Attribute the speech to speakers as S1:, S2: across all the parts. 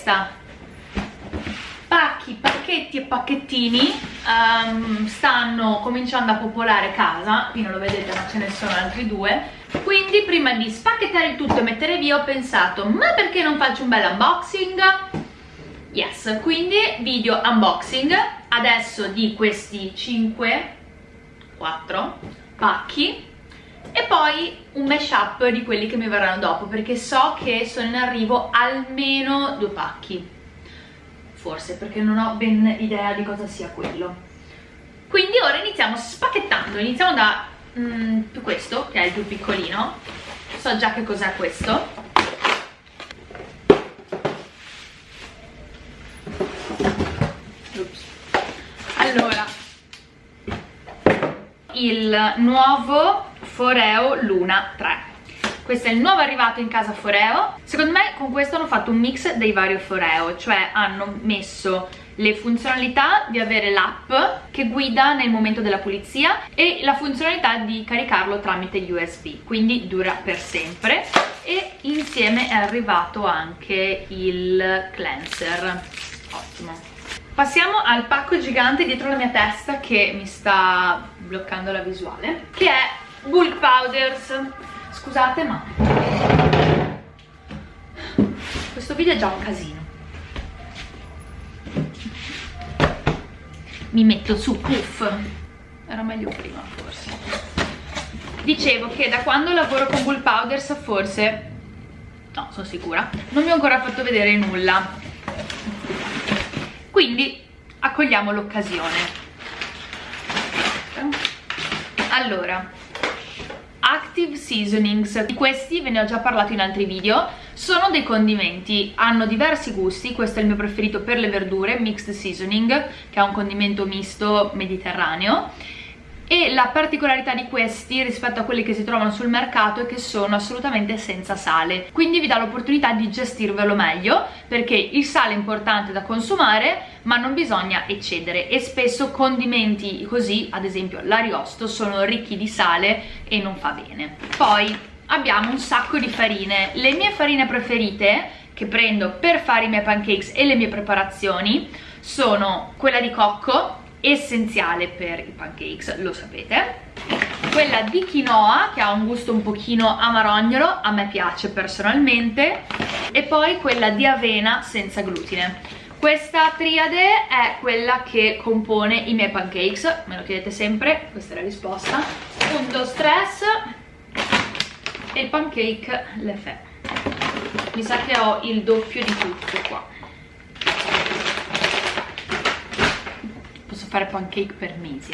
S1: questa pacchi, pacchetti e pacchettini um, stanno cominciando a popolare casa. Qui non lo vedete ma ce ne sono altri due. Quindi prima di spacchettare il tutto e mettere via ho pensato ma perché non faccio un bel unboxing? yes, quindi video unboxing. Adesso di questi 5 4 pacchi e poi un mashup di quelli che mi verranno dopo perché so che sono in arrivo almeno due pacchi. Forse perché non ho ben idea di cosa sia quello. Quindi ora iniziamo spacchettando. Iniziamo da mm, questo che è il più piccolino. So già che cos'è questo. Allora il nuovo Foreo Luna 3 questo è il nuovo arrivato in casa Foreo. Secondo me con questo hanno fatto un mix dei vari Foreo cioè hanno messo le funzionalità di avere l'app che guida nel momento della pulizia e la funzionalità di caricarlo tramite USB quindi dura per sempre. E insieme è arrivato anche il cleanser. Ottimo. Passiamo al pacco gigante dietro la mia testa che mi sta bloccando la visuale che è Bulk Powders. Scusate ma questo video è già un casino. Mi metto su puff. Era meglio prima forse. Dicevo che da quando lavoro con Bulk Powders forse no sono sicura non vi ho ancora fatto vedere nulla. Quindi accogliamo l'occasione. Allora Active Seasonings. Di questi ve ne ho già parlato in altri video. Sono dei condimenti, hanno diversi gusti. Questo è il mio preferito per le verdure, Mixed Seasoning che è un condimento misto mediterraneo e la particolarità di questi rispetto a quelli che si trovano sul mercato è che sono assolutamente senza sale. Quindi vi dà l'opportunità di gestirvelo meglio perché il sale è importante da consumare ma non bisogna eccedere. E spesso condimenti così ad esempio l'ariosto sono ricchi di sale e non fa bene. Poi abbiamo un sacco di farine. Le mie farine preferite che prendo per fare i miei pancakes e le mie preparazioni sono quella di cocco essenziale per i pancakes, lo sapete. Quella di quinoa che ha un gusto un pochino amarognolo, a me piace personalmente. E poi quella di avena senza glutine. Questa triade è quella che compone i miei pancakes me lo chiedete sempre, questa è la risposta. Punto stress e il pancake le fe mi sa che ho il doppio di tutto qua fare pancake per mesi.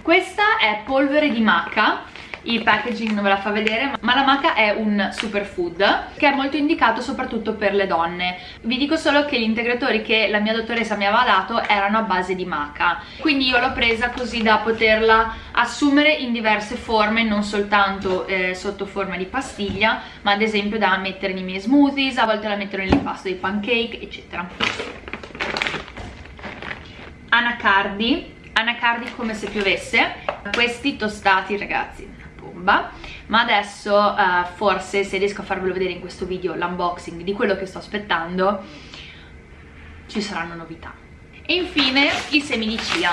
S1: Questa è polvere di maca. Il packaging non ve la fa vedere ma la maca è un superfood che è molto indicato soprattutto per le donne. Vi dico solo che gli integratori che la mia dottoressa mi aveva dato erano a base di maca. Quindi io l'ho presa così da poterla assumere in diverse forme non soltanto eh, sotto forma di pastiglia ma ad esempio da mettere nei miei smoothies a volte la metto nell'impasto dei pancake eccetera anacardi. Anacardi come se piovesse. Questi tostati ragazzi bomba. Ma adesso uh, forse se riesco a farvelo vedere in questo video l'unboxing di quello che sto aspettando ci saranno novità. E infine i semi di chia.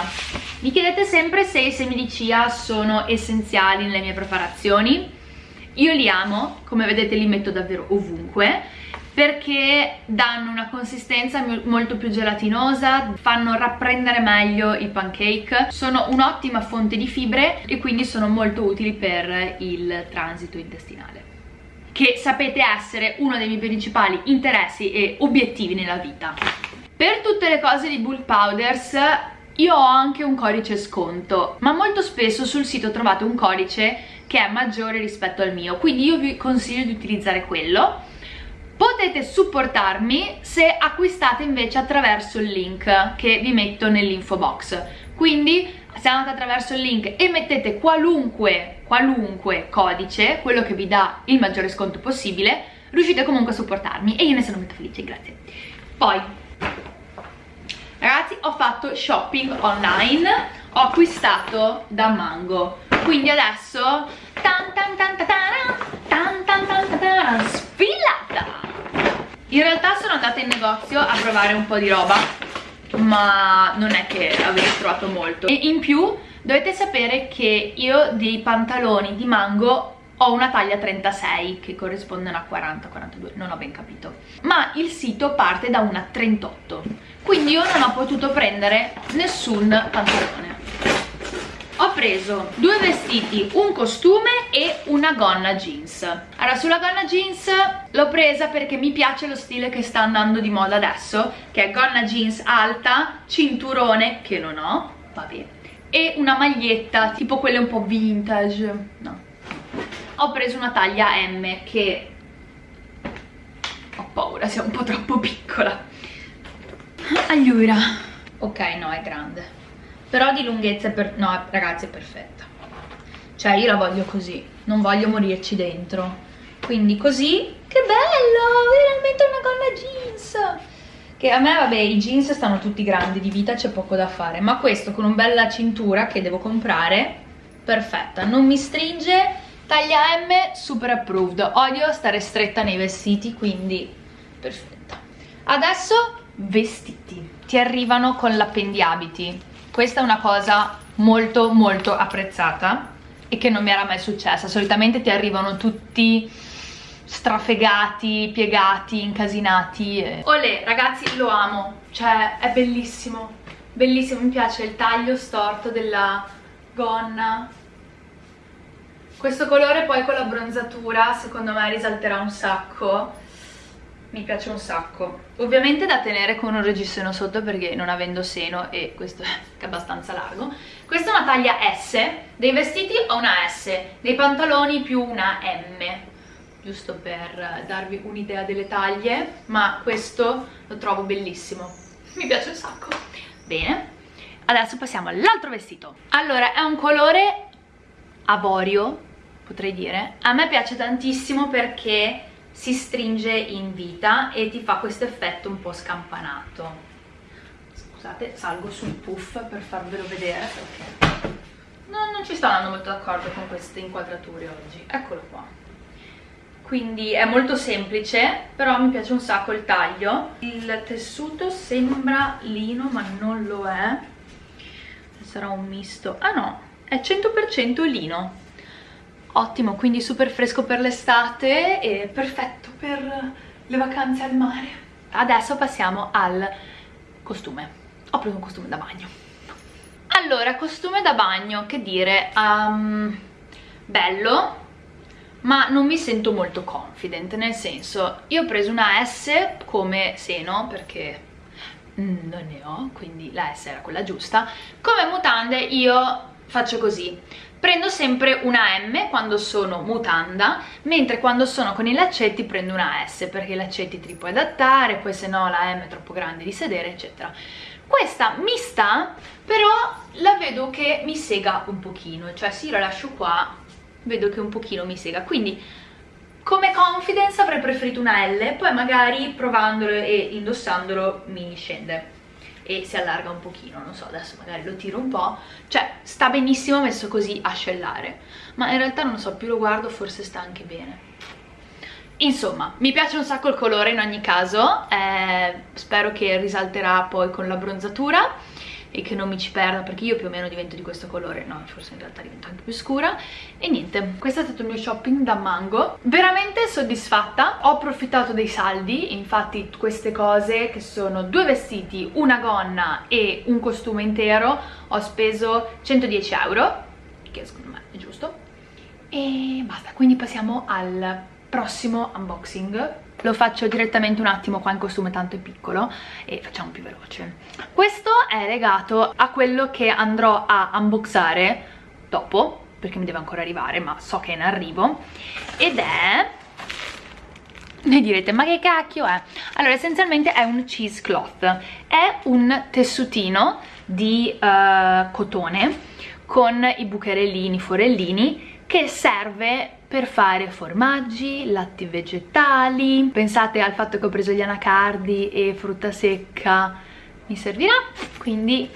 S1: Mi chiedete sempre se i semi di chia sono essenziali nelle mie preparazioni. Io li amo come vedete li metto davvero ovunque perché danno una consistenza molto più gelatinosa, fanno rapprendere meglio i pancake, sono un'ottima fonte di fibre e quindi sono molto utili per il transito intestinale che sapete essere uno dei miei principali interessi e obiettivi nella vita. Per tutte le cose di Bulk Powders io ho anche un codice sconto, ma molto spesso sul sito trovate un codice che è maggiore rispetto al mio, quindi io vi consiglio di utilizzare quello potete supportarmi se acquistate invece attraverso il link che vi metto nell'info box. Quindi se andate attraverso il link e mettete qualunque, qualunque codice, quello che vi dà il maggiore sconto possibile, riuscite comunque a supportarmi e io ne sono molto felice, grazie. Poi, ragazzi, ho fatto shopping online, ho acquistato da Mango, quindi adesso tan tan tan tan tan tan tan tan tan sfilata in realtà sono andata in negozio a provare un po' di roba ma non è che avete trovato molto. E in più dovete sapere che io dei pantaloni di mango ho una taglia 36 che corrispondono a 40-42, non ho ben capito. Ma il sito parte da una 38 quindi io non ho potuto prendere nessun pantalone preso due vestiti, un costume e una gonna jeans. Allora sulla gonna jeans l'ho presa perché mi piace lo stile che sta andando di moda adesso che è gonna jeans alta, cinturone che non ho, vabbè e una maglietta tipo quelle un po' vintage no. Ho preso una taglia M che ho paura sia un po' troppo piccola. Allora ok no è grande però di lunghezza è per... no ragazzi è perfetta. Cioè io la voglio così non voglio morirci dentro. Quindi così che bello veramente una gonna jeans. Che a me vabbè i jeans stanno tutti grandi di vita c'è poco da fare ma questo con un bella cintura che devo comprare perfetta. Non mi stringe taglia M super approved. Odio stare stretta nei vestiti quindi perfetta. Adesso vestiti. Ti arrivano con l'appendiabiti questa è una cosa molto molto apprezzata e che non mi era mai successa. Solitamente ti arrivano tutti strafegati, piegati, incasinati e... Olè ragazzi lo amo. Cioè è bellissimo. Bellissimo, mi piace il taglio storto della gonna. Questo colore poi con la bronzatura secondo me risalterà un sacco mi piace un sacco. Ovviamente da tenere con un registro sotto perché non avendo seno e questo è abbastanza largo. Questa è una taglia S. Dei vestiti ho una S dei pantaloni più una M. Giusto per darvi un'idea delle taglie ma questo lo trovo bellissimo. Mi piace un sacco. Bene. Adesso passiamo all'altro vestito. Allora è un colore avorio potrei dire. A me piace tantissimo perché si stringe in vita e ti fa questo effetto un po' scampanato. Scusate salgo sul puff per farvelo vedere perché no, non ci sto andando molto d'accordo con queste inquadrature oggi. Eccolo qua. Quindi è molto semplice però mi piace un sacco il taglio. Il tessuto sembra lino ma non lo è. Sarà un misto. Ah no è 100% lino ottimo quindi super fresco per l'estate e perfetto per le vacanze al mare. Adesso passiamo al costume. Ho preso un costume da bagno. Allora costume da bagno che dire um, bello ma non mi sento molto confident nel senso io ho preso una S come seno perché non ne ho quindi la S era quella giusta. Come mutande io faccio così. Prendo sempre una M quando sono mutanda mentre quando sono con i laccetti prendo una S perché i laccetti ti li puoi adattare poi se no la M è troppo grande di sedere eccetera. Questa mi sta però la vedo che mi sega un pochino cioè se io la lascio qua vedo che un pochino mi sega. Quindi come confidence avrei preferito una L poi magari provandolo e indossandolo mi scende e si allarga un pochino, non so, adesso magari lo tiro un po', cioè sta benissimo messo così a scellare, ma in realtà non so, più lo guardo forse sta anche bene. Insomma, mi piace un sacco il colore in ogni caso, eh, spero che risalterà poi con la bronzatura e che non mi ci perda perché io più o meno divento di questo colore. No forse in realtà divento anche più scura. E niente questo è stato il mio shopping da Mango. Veramente soddisfatta. Ho approfittato dei saldi. Infatti queste cose che sono due vestiti una gonna e un costume intero ho speso 110 euro che secondo me è giusto. E basta quindi passiamo al prossimo unboxing lo faccio direttamente un attimo qua in costume tanto è piccolo e facciamo più veloce questo è legato a quello che andrò a unboxare dopo perché mi deve ancora arrivare ma so che è in arrivo ed è ne direte ma che cacchio è? allora essenzialmente è un cheesecloth è un tessutino di uh, cotone con i bucherellini, forellini che serve per fare formaggi, latti vegetali. Pensate al fatto che ho preso gli anacardi e frutta secca. Mi servirà? Quindi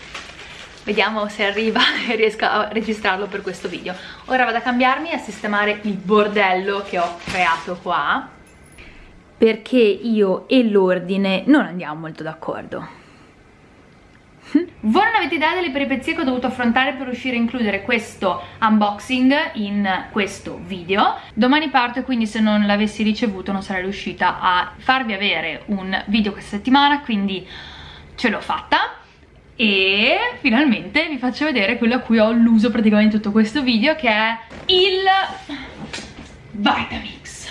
S1: vediamo se arriva e riesco a registrarlo per questo video. Ora vado a cambiarmi e a sistemare il bordello che ho creato qua perché io e l'ordine non andiamo molto d'accordo. Voi non avete idea delle peripezie che ho dovuto affrontare per riuscire a includere questo unboxing in questo video. Domani parto e quindi se non l'avessi ricevuto non sarei riuscita a farvi avere un video questa settimana Quindi ce l'ho fatta. E finalmente vi faccio vedere quello a cui ho alluso praticamente tutto questo video che è il Vitamix.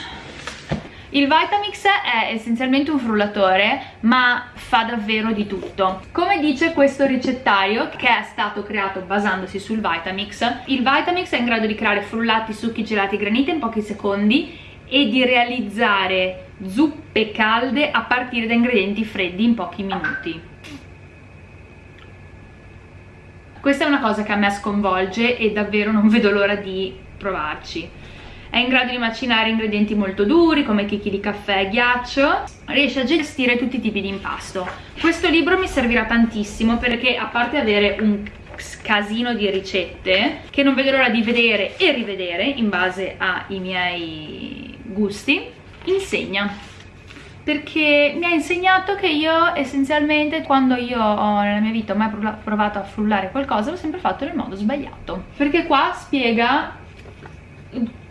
S1: Il Vitamix è essenzialmente un frullatore ma fa davvero di tutto. Come dice questo ricettario che è stato creato basandosi sul Vitamix il Vitamix è in grado di creare frullati, succhi, gelati, granite in pochi secondi e di realizzare zuppe calde a partire da ingredienti freddi in pochi minuti. Questa è una cosa che a me sconvolge e davvero non vedo l'ora di provarci è in grado di macinare ingredienti molto duri come chicchi di caffè e ghiaccio. Riesce a gestire tutti i tipi di impasto. Questo libro mi servirà tantissimo perché a parte avere un casino di ricette che non vedo l'ora di vedere e rivedere in base ai miei gusti insegna. Perché mi ha insegnato che io essenzialmente quando io ho nella mia vita ho mai provato a frullare qualcosa l'ho sempre fatto nel modo sbagliato. Perché qua spiega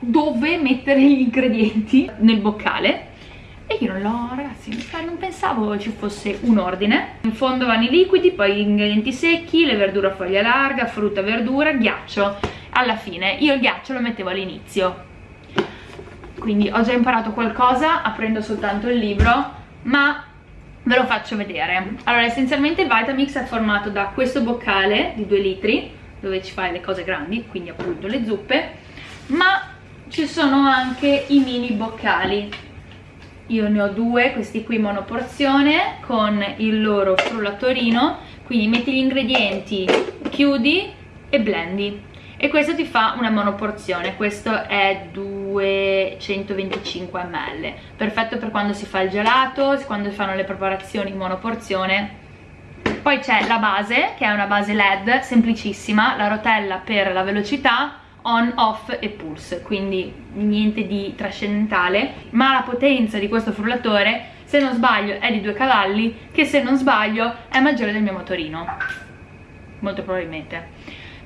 S1: dove mettere gli ingredienti nel boccale e io non l'ho, ragazzi, non pensavo ci fosse un ordine. In fondo vanno i liquidi, poi gli ingredienti secchi, le verdure a foglia larga, frutta, verdura, ghiaccio. Alla fine, io il ghiaccio lo mettevo all'inizio, quindi ho già imparato qualcosa aprendo soltanto il libro ma ve lo faccio vedere allora essenzialmente il Vitamix è formato da questo boccale di 2 litri dove ci fai le cose grandi quindi appunto le zuppe ma ci sono anche i mini boccali. Io ne ho due, questi qui monoporzione con il loro frullatorino quindi metti gli ingredienti, chiudi e blendi. E questo ti fa una monoporzione. Questo è 225 ml. Perfetto per quando si fa il gelato quando si fanno le preparazioni in monoporzione. Poi c'è la base che è una base led semplicissima la rotella per la velocità on, off e pulse quindi niente di trascendentale ma la potenza di questo frullatore se non sbaglio è di due cavalli che se non sbaglio è maggiore del mio motorino. Molto probabilmente.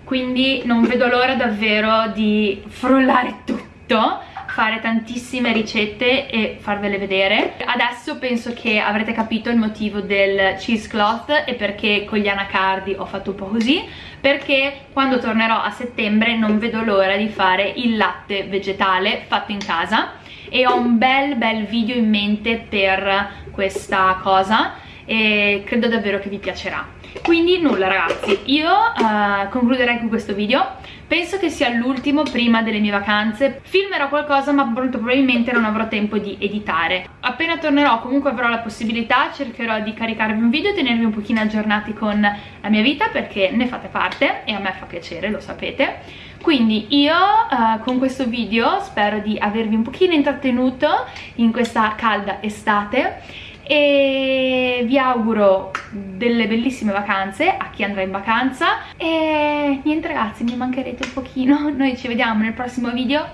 S1: Quindi non vedo l'ora davvero di frullare tutto fare tantissime ricette e farvele vedere. Adesso penso che avrete capito il motivo del cheesecloth e perché con gli anacardi ho fatto un po' così perché quando tornerò a settembre non vedo l'ora di fare il latte vegetale fatto in casa e ho un bel bel video in mente per questa cosa e credo davvero che vi piacerà quindi nulla ragazzi. Io uh, concluderei con questo video. Penso che sia l'ultimo prima delle mie vacanze. Filmerò qualcosa ma molto probabilmente non avrò tempo di editare. Appena tornerò comunque avrò la possibilità cercherò di caricarvi un video e tenervi un pochino aggiornati con la mia vita perché ne fate parte e a me fa piacere lo sapete. Quindi io uh, con questo video spero di avervi un pochino intrattenuto in questa calda estate e vi auguro delle bellissime vacanze a chi andrà in vacanza. E niente ragazzi mi mancherete un pochino. Noi ci vediamo nel prossimo video.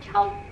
S1: Ciao